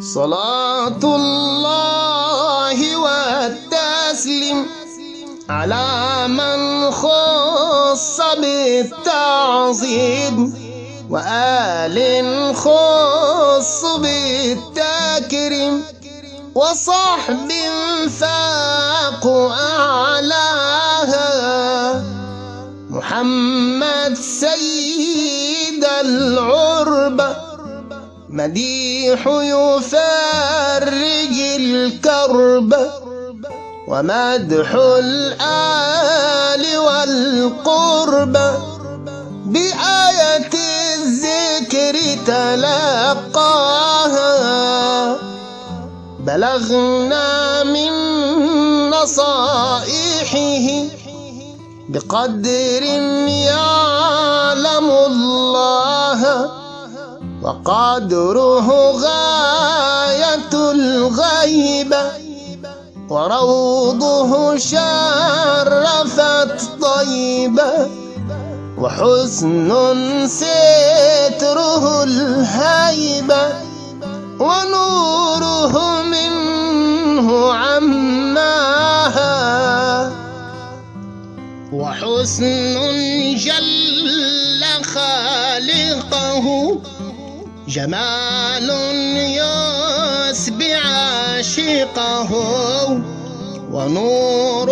صلاة الله والتسليم على من خص بالتعظيم وآل خص بالتكريم وصحب فاق أعلاها محمد سيد العربة مديح يفرج الكرب ومدح الآل والقرب بآية الذكر تلقاها. بلغنا من نصائحه بقدر يعلم الله. وقدره غاية الغيبة وروضه شرفت طيبة وحسن ستره الهيبة ونوره منه عماها وحسن جل خالقه جمال يسبع عاشقه ونور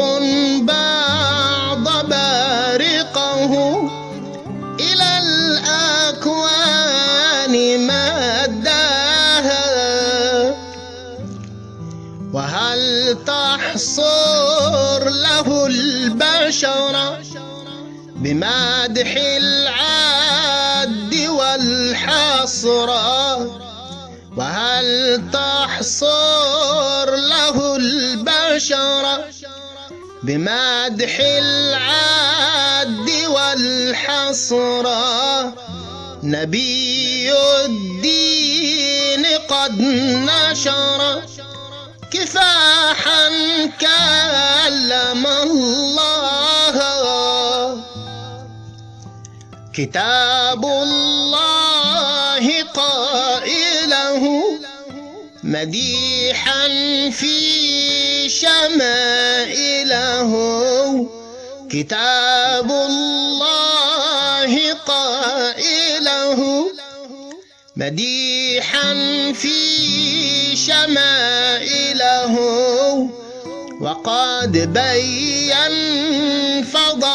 بعض بارقه إلى الأكوان مداها وهل تحصر له البشر بمدح العد والحصر وهل تحصر له البشر؟ بمدح العد والحصر نبي الدين قد نشر. كفاحا كلم الله. كتاب الله مديحا في شمائله. كتاب الله قائله. مديحا في شمائله. وقد بين فضائله.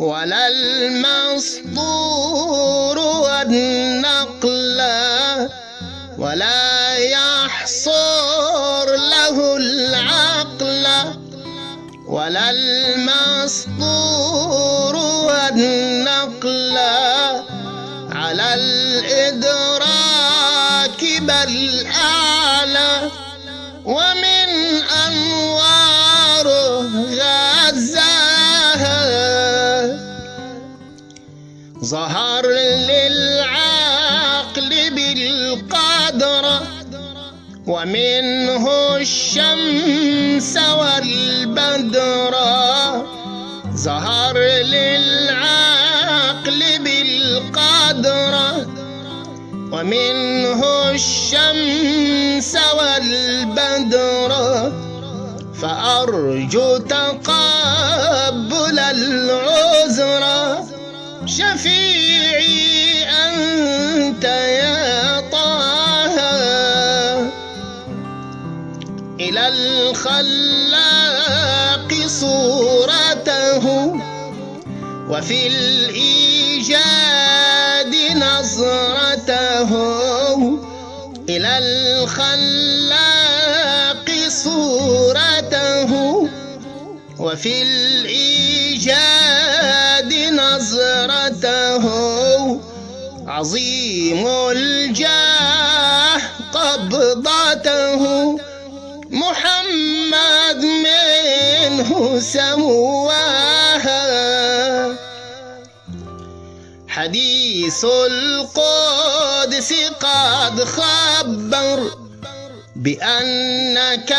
ولا المسطور والنقل ولا يحصر له العقل ولا المسطور والنقل على الإدراك بل أعلى ومن أنوار ظهر للعقل بالقدر ومنه الشمس والبدر. ظهر للعقل بالقدر ومنه الشمس والبدر. فأرجو تقبل شفيعي أنت يا طه. إلى الخلاق صورته وفي الإيجاد نظرته. إلى الخلاق صورته وفي الإيجاد نظرته. عظيم الجاه قبضته. محمد منه سواها حديث القدس قد خبر بأنك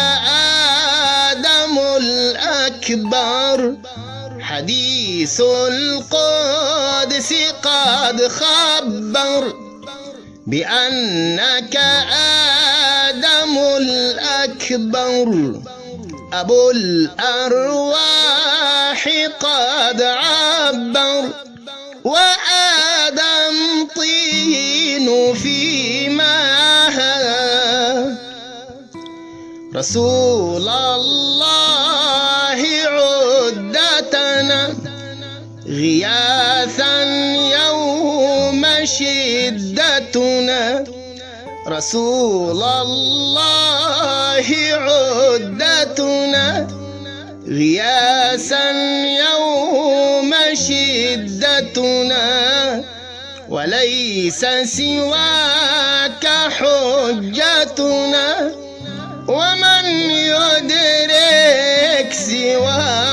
آدم الأكبر. حديث القدس قد خبر بأنك آدم الأكبر. أبو الأرواح قد عبر وآدم طين في ماها رسول الله غياثا يوم شدتنا. رسول الله عدتنا. غياثا يوم شدتنا. وليس سواك حجتنا. ومن يدرك سواك